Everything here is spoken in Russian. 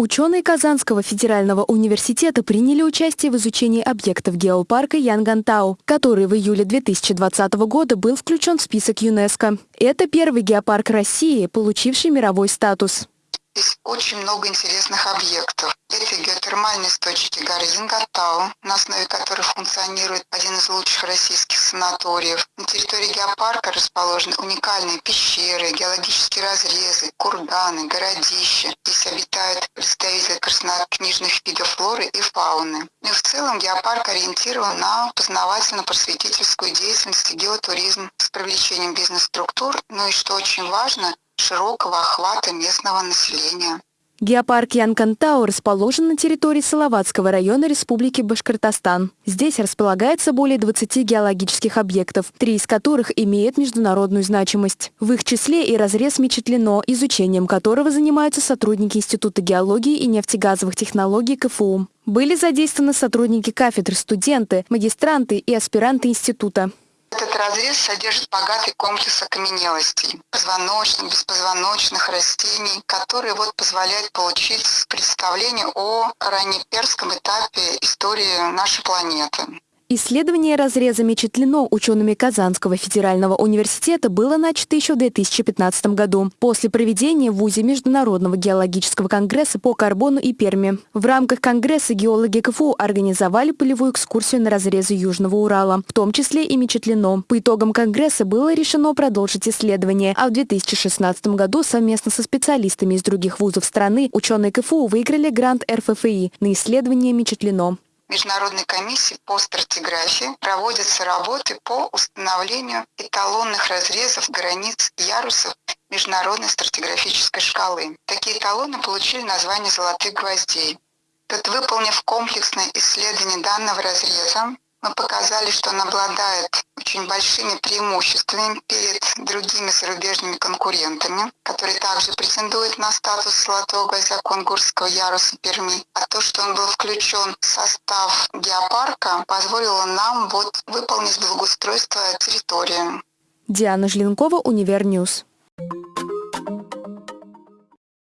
Ученые Казанского федерального университета приняли участие в изучении объектов геопарка Янгантау, который в июле 2020 года был включен в список ЮНЕСКо. Это первый геопарк России, получивший мировой статус. Здесь очень много интересных объектов. Это геотермальные источники горы Зингатау, на основе которых функционирует один из лучших российских санаториев. На территории геопарка расположены уникальные пещеры, геологические разрезы, курганы, городища. Здесь обитают представители краснокнижных видов флоры и фауны. Ну и в целом геопарк ориентирован на познавательно-просветительскую деятельность и геотуризм с привлечением бизнес-структур. Ну и что очень важно, широкого охвата местного населения. Геопарк Янкантау расположен на территории Салаватского района Республики Башкортостан. Здесь располагается более 20 геологических объектов, три из которых имеют международную значимость. В их числе и разрез Мечетлино, изучением которого занимаются сотрудники Института геологии и нефтегазовых технологий КФУ. Были задействованы сотрудники кафедры, студенты, магистранты и аспиранты института. Этот разрез содержит богатый комплекс окаменелостей, позвоночных, беспозвоночных растений, которые вот позволяют получить представление о раннеперском этапе истории нашей планеты. Исследование разреза Мечетлино учеными Казанского федерального университета было начато еще в 2015 году, после проведения в ВУЗе Международного геологического конгресса по карбону и Перми. В рамках конгресса геологи КФУ организовали полевую экскурсию на разрезы Южного Урала, в том числе и Мечетлино. По итогам конгресса было решено продолжить исследование, а в 2016 году совместно со специалистами из других вузов страны ученые КФУ выиграли грант РФФИ на исследование Мечетлино. Международной комиссии по стратиграфии проводятся работы по установлению эталонных разрезов границ ярусов международной стратиграфической шкалы. Такие эталоны получили название «золотых гвоздей». Тут, выполнив комплексное исследование данного разреза, мы показали, что он обладает очень большими преимуществами перед другими зарубежными конкурентами, которые также претендуют на статус золотого гвоздя Конгурского яруса Перми. А то, что он был включен в состав геопарка, позволило нам вот выполнить благоустройство территории. Диана Жленкова, Универньюз.